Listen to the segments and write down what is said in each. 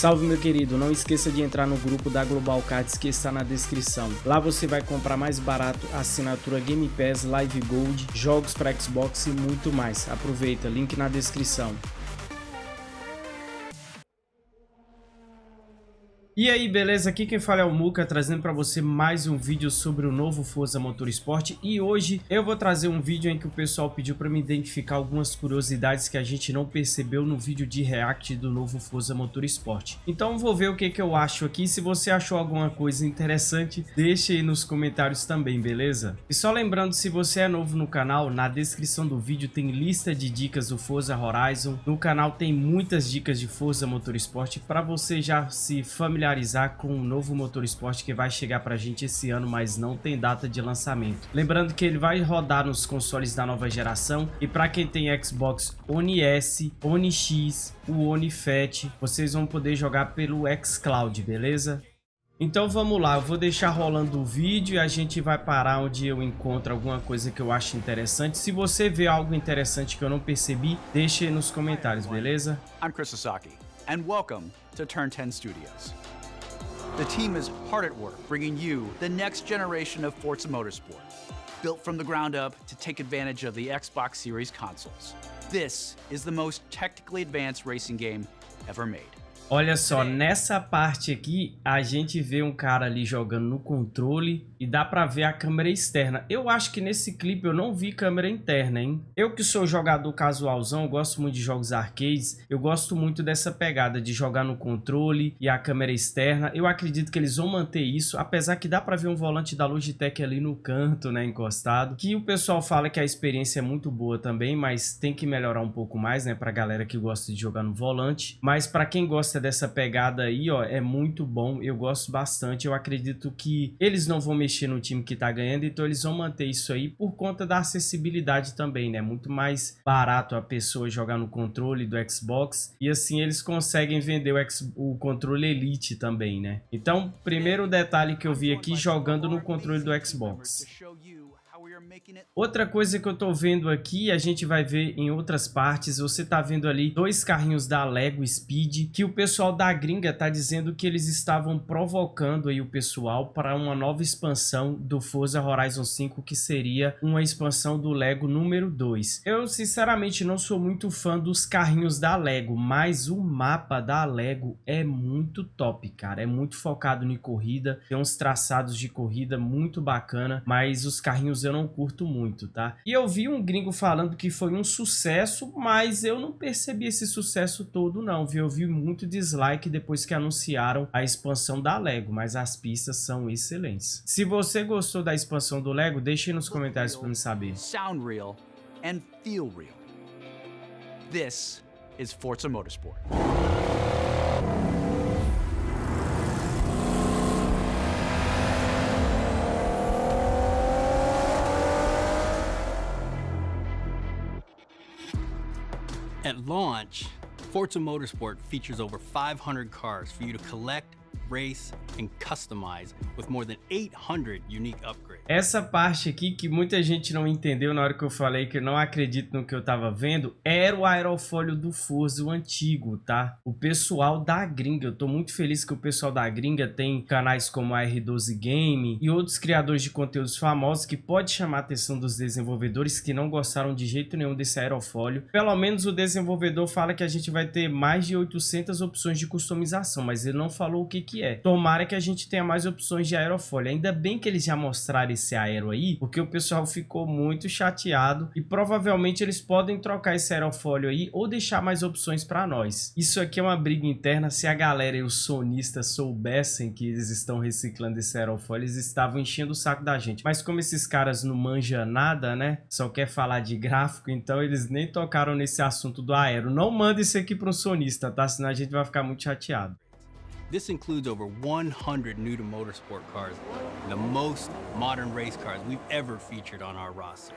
Salve meu querido, não esqueça de entrar no grupo da Global Cards que está na descrição. Lá você vai comprar mais barato assinatura Game Pass, Live Gold, jogos para Xbox e muito mais. Aproveita, link na descrição. E aí, beleza? Aqui quem fala é o Muka, trazendo para você mais um vídeo sobre o novo Forza Motorsport. E hoje eu vou trazer um vídeo em que o pessoal pediu para me identificar algumas curiosidades que a gente não percebeu no vídeo de react do novo Forza Motorsport. Então vou ver o que, que eu acho aqui. Se você achou alguma coisa interessante, deixe aí nos comentários também, beleza? E só lembrando, se você é novo no canal, na descrição do vídeo tem lista de dicas do Forza Horizon. No canal tem muitas dicas de Forza Motorsport para você já se familiarizar familiarizar com o novo motor esporte que vai chegar pra gente esse ano, mas não tem data de lançamento. Lembrando que ele vai rodar nos consoles da nova geração e para quem tem Xbox One S, One X, o One Fat, vocês vão poder jogar pelo xCloud, beleza? Então vamos lá, eu vou deixar rolando o vídeo e a gente vai parar onde eu encontro alguma coisa que eu acho interessante. Se você vê algo interessante que eu não percebi, deixe nos comentários, beleza? I'm Chris Sasaki, and welcome to Turn 10 Studios. The team is hard at work bringing you the next generation of Forza Motorsport, built from the ground up to take advantage of the Xbox Series consoles. This is the most technically advanced racing game ever made. Olha só, nessa parte aqui, a gente vê um cara ali jogando no controle e dá pra ver a câmera externa. Eu acho que nesse clipe eu não vi câmera interna, hein? Eu que sou jogador casualzão, gosto muito de jogos arcades, eu gosto muito dessa pegada de jogar no controle e a câmera externa. Eu acredito que eles vão manter isso, apesar que dá pra ver um volante da Logitech ali no canto, né, encostado. Que o pessoal fala que a experiência é muito boa também, mas tem que melhorar um pouco mais, né, pra galera que gosta de jogar no volante. Mas pra quem gosta dessa pegada aí, ó, é muito bom. Eu gosto bastante. Eu acredito que eles não vão mexer no time que tá ganhando, então eles vão manter isso aí por conta da acessibilidade também, né? Muito mais barato a pessoa jogar no controle do Xbox e assim eles conseguem vender o, X, o controle Elite também, né? Então, primeiro detalhe que eu vi aqui jogando no controle do Xbox. Outra coisa que eu tô vendo aqui, a gente vai ver em outras partes, você tá vendo ali dois carrinhos da Lego Speed, que o pessoal da gringa tá dizendo que eles estavam provocando aí o pessoal para uma nova expansão do Forza Horizon 5, que seria uma expansão do Lego número 2. Eu sinceramente não sou muito fã dos carrinhos da Lego, mas o mapa da Lego é muito top, cara. É muito focado em corrida, tem uns traçados de corrida muito bacana, mas os carrinhos eu não curto muito, tá? E eu vi um gringo falando que foi um sucesso, mas eu não percebi esse sucesso todo não, viu? Eu vi muito dislike depois que anunciaram a expansão da Lego, mas as pistas são excelentes. Se você gostou da expansão do Lego, deixe nos comentários para me saber. Sound real and feel real. This is Forza Motorsport. At launch, Forza Motorsport features over 500 cars for you to collect race, and customize with more than 800 unique upgrades. Essa parte aqui que muita gente não entendeu na hora que eu falei que eu não acredito no que eu tava vendo, era o aerofólio do Forza, o antigo, tá? O pessoal da gringa, eu tô muito feliz que o pessoal da gringa tem canais como a R12 Game e outros criadores de conteúdos famosos que pode chamar a atenção dos desenvolvedores que não gostaram de jeito nenhum desse aerofólio. Pelo menos o desenvolvedor fala que a gente vai ter mais de 800 opções de customização, mas ele não falou o que que é. Tomara que a gente tenha mais opções de aerofólio. Ainda bem que eles já mostraram esse aero aí, porque o pessoal ficou muito chateado e provavelmente eles podem trocar esse aerofólio aí ou deixar mais opções para nós. Isso aqui é uma briga interna. Se a galera e os sonistas soubessem que eles estão reciclando esse aerofólio, eles estavam enchendo o saco da gente. Mas como esses caras não manjam nada, né? Só quer falar de gráfico, então eles nem tocaram nesse assunto do aero. Não manda isso aqui para um sonista, tá? Senão a gente vai ficar muito chateado. This includes over 100 new to motorsport cars, the most modern race cars we've ever featured on our roster.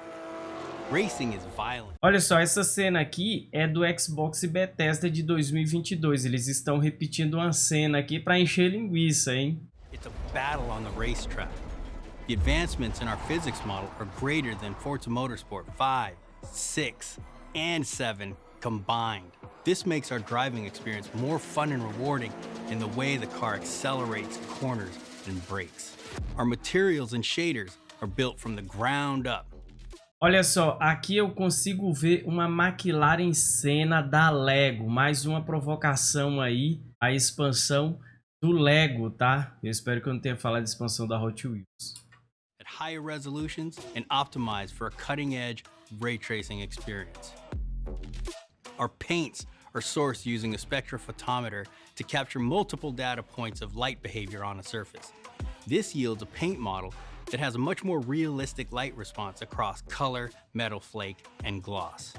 Racing is violent. Olha só, essa cena aqui é do Xbox Bethesda de 2022. Eles estão repetindo uma cena aqui para encher linguiça, hein? It's a battle on the racetrack. The advancements in our physics model are greater than Forza Motorsport 5, 6, and 7 combined. This makes our driving experience more fun and rewarding in the way the car accelerates, corners, and brakes. Our materials and shaders are built from the ground up. Olha só, aqui eu consigo ver uma McLaren Senna da Lego. Mais uma provocação aí, a expansão do Lego, tá? Eu espero que eu não tenha falado de expansão da Hot Wheels. At higher resolutions and optimized for a cutting-edge ray tracing experience. Our paints are sourced using a spectrophotometer to capture multiple data points of light behavior on a surface. This yields a paint model that has a much more realistic light response across color, metal flake, and gloss.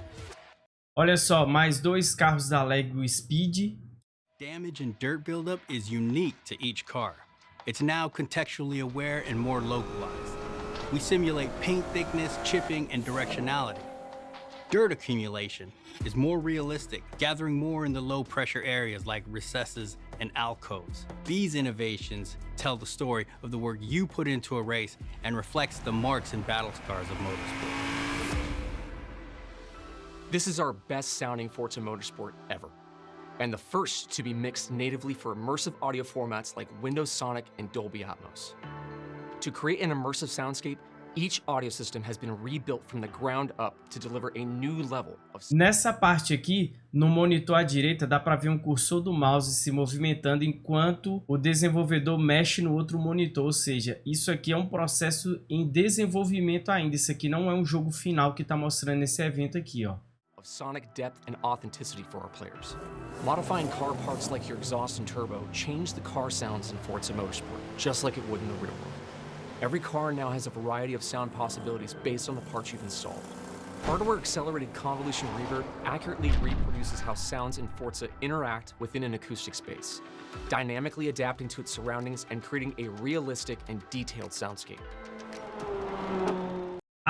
Olha só, mais dois carros da Lego Speed. Damage and dirt buildup is unique to each car. It's now contextually aware and more localized. We simulate paint thickness, chipping, and directionality. Dirt accumulation is more realistic, gathering more in the low pressure areas like recesses and alcoves. These innovations tell the story of the work you put into a race and reflects the marks and battle scars of motorsport. This is our best sounding Forza Motorsport ever, and the first to be mixed natively for immersive audio formats like Windows Sonic and Dolby Atmos. To create an immersive soundscape, each audio system has been rebuilt from the ground up to deliver a new level of Nessa parte aqui, no monitor à direita, dá para ver um cursor do mouse se movimentando enquanto o desenvolvedor mexe no outro monitor, ou seja, isso aqui é um processo em desenvolvimento ainda, isso aqui não é um jogo final que está mostrando nesse evento aqui, ó. of sonic depth and authenticity for our players. Modifying car parts like your exhaust and turbo change the car sounds in Forza Motorsport, just like it would in the real world. Every car now has a variety of sound possibilities based on the parts you've installed. Hardware-accelerated convolution reverb accurately reproduces how sounds in Forza interact within an acoustic space, dynamically adapting to its surroundings and creating a realistic and detailed soundscape.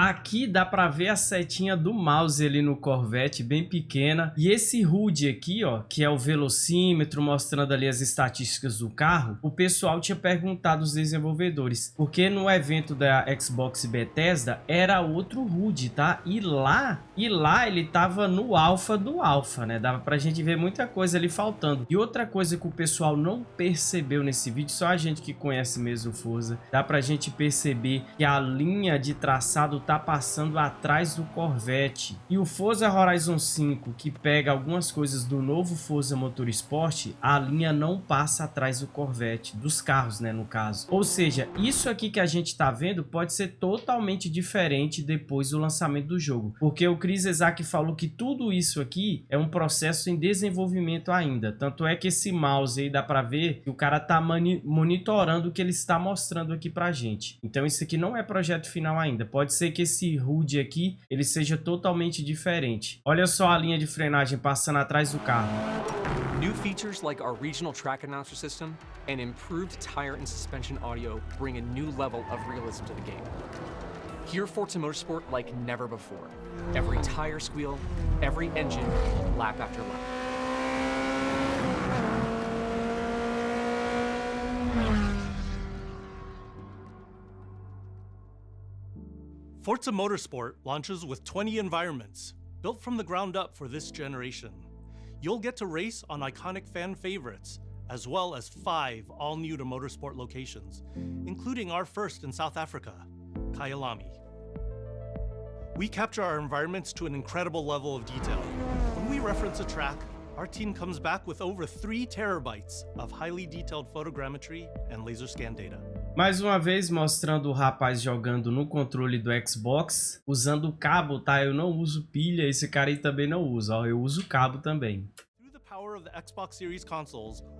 Aqui dá para ver a setinha do mouse ali no Corvette, bem pequena. E esse HUD aqui, ó, que é o velocímetro, mostrando ali as estatísticas do carro, o pessoal tinha perguntado aos desenvolvedores, porque no evento da Xbox Bethesda era outro HUD, tá? E lá, e lá ele tava no alfa do alfa, né? Dava pra gente ver muita coisa ali faltando. E outra coisa que o pessoal não percebeu nesse vídeo, só a gente que conhece mesmo o Forza, dá pra gente perceber que a linha de traçado tá passando atrás do Corvette. E o Forza Horizon 5, que pega algumas coisas do novo Forza Motorsport, a linha não passa atrás do Corvette, dos carros, né, no caso. Ou seja, isso aqui que a gente tá vendo pode ser totalmente diferente depois do lançamento do jogo. Porque o Chris Isaac falou que tudo isso aqui é um processo em desenvolvimento ainda. Tanto é que esse mouse aí dá pra ver que o cara tá monitorando o que ele está mostrando aqui pra gente. Então isso aqui não é projeto final ainda. Pode ser que esse HUD aqui ele seja totalmente diferente. Olha só a linha de frenagem passando atrás do carro. New features like our regional track announcer system and improved tire and suspension audio bring a new level of realism to the game. Hear Forza Motorsport like never before. Every tire squeal, every engine, lap after lap. Forza Motorsport launches with 20 environments, built from the ground up for this generation. You'll get to race on iconic fan favorites, as well as five all-new to motorsport locations, including our first in South Africa, Kyalami. We capture our environments to an incredible level of detail. When we reference a track, our team comes back with over 3 terabytes of highly detailed photogrammetry and laser scan data. Mais uma vez mostrando o rapaz jogando no controle do Xbox, usando o cabo, tá? Eu não uso pilha, esse cara aí também não usa, ó. Eu uso cabo também.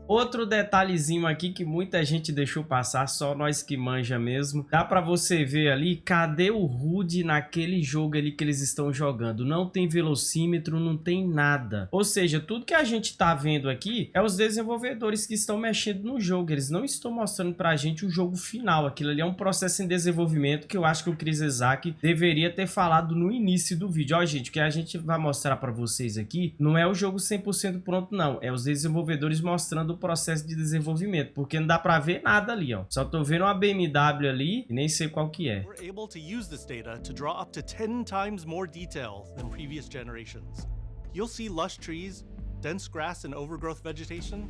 Outro detalhezinho aqui que muita gente deixou passar, só nós que manja mesmo. Dá pra você ver ali, cadê o HUD naquele jogo ali que eles estão jogando? Não tem velocímetro, não tem nada. Ou seja, tudo que a gente tá vendo aqui é os desenvolvedores que estão mexendo no jogo. Eles não estão mostrando pra gente o jogo final. Aquilo ali é um processo em desenvolvimento que eu acho que o Chris Isaac deveria ter falado no início do vídeo. Ó, gente, o que a gente vai mostrar pra vocês aqui não é o jogo 100% pronto, não. É os desenvolvedores mostrando o processo de desenvolvimento, porque não dá para ver nada ali, ó. Só tô vendo uma BMW ali e nem sei qual que é. We're able to use this data to draw up to 10 times more detail than previous generations. You'll see lush trees, dense grass and overgrowth vegetation,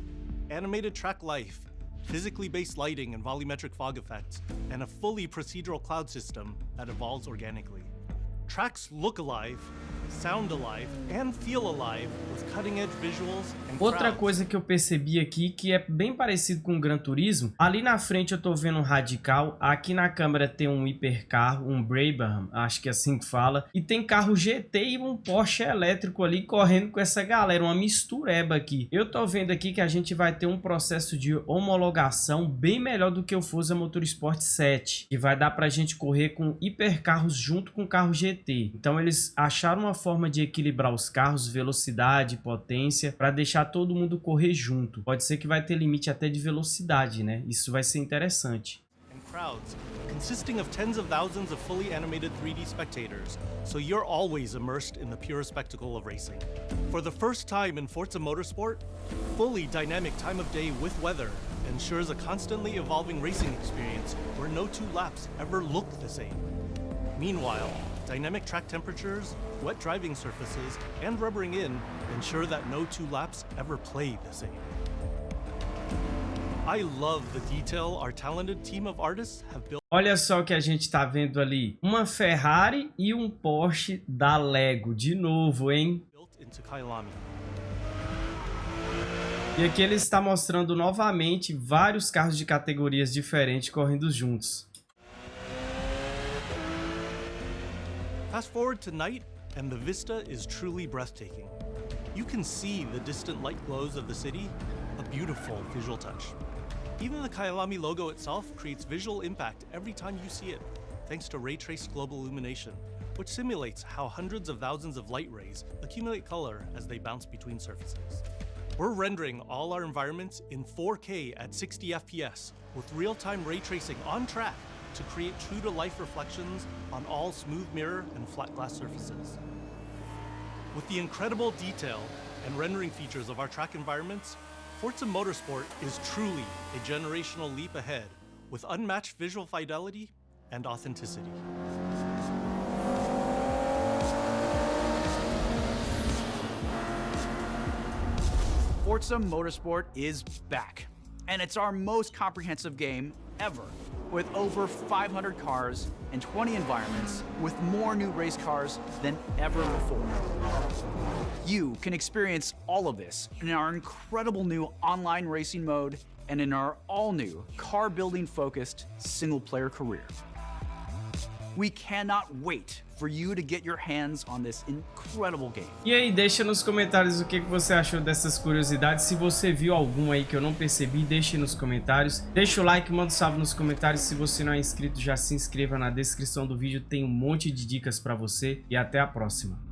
animated track life, physically based lighting and volumetric fog effects, and a fully procedural cloud system that evolves organically. Tracks look alive, sound alive, and feel alive with cutting edge visuals and Outra coisa que eu percebi aqui que é bem parecido com o Gran Turismo, ali na frente eu tô vendo um Radical, aqui na câmera tem um hipercarro, um Brabham, acho que é assim que fala, e tem carro GT e um Porsche elétrico ali correndo com essa galera, uma mistureba aqui. Eu tô vendo aqui que a gente vai ter um processo de homologação bem melhor do que o Forza Motorsport 7, que vai dar pra gente correr com hipercarros junto com carro GT. Então eles acharam uma forma de equilibrar os carros, velocidade, potência, para deixar todo mundo correr junto. Pode ser que vai ter limite até de velocidade, né? Isso vai ser interessante. crowds consisting of tens of thousands of fully animated 3D spectators, so you're always immersed in the pure spectacle of racing. For the first time in Forza Motorsport, fully dynamic time of day with weather ensures a constantly evolving racing experience where no two laps ever look the same. Meanwhile, dynamic track temperatures, wet driving surfaces, and rubbering in ensure that no two laps ever play the same. I love the detail our talented team of artists have built. Olha só o que a gente tá vendo ali. Uma Ferrari e um Porsche da Lego. De novo, hein? built into Kailami. E aqui ele está mostrando novamente vários carros de categorias diferentes correndo juntos. Fast forward to night, and the vista is truly breathtaking. You can see the distant light glows of the city, a beautiful visual touch. Even the Kailami logo itself creates visual impact every time you see it, thanks to ray traced global illumination, which simulates how hundreds of thousands of light rays accumulate color as they bounce between surfaces. We're rendering all our environments in 4K at 60 FPS with real-time ray tracing on track to create true-to-life reflections on all smooth mirror and flat glass surfaces. With the incredible detail and rendering features of our track environments, Forza Motorsport is truly a generational leap ahead with unmatched visual fidelity and authenticity. Forza Motorsport is back, and it's our most comprehensive game ever, with over 500 cars and 20 environments, with more new race cars than ever before. You can experience all of this in our incredible new online racing mode and in our all new car building focused single player career. We cannot wait for you to get your hands on this incredible game. E aí, deixa nos comentários o que você achou dessas curiosidades. Se você viu algum aí que eu não percebi, deixe nos comentários. Deixa o like, manda um salve nos comentários. Se você não é inscrito, já se inscreva na descrição do vídeo. Tem um monte de dicas para você. E até a próxima.